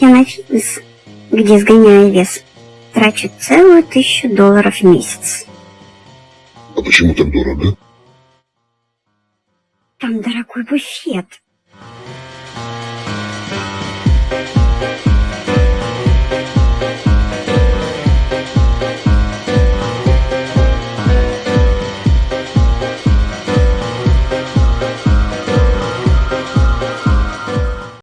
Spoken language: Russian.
Я на фитнес, где сгоняю вес, трачу целую тысячу долларов в месяц. А почему так дорого? Там дорогой буфет.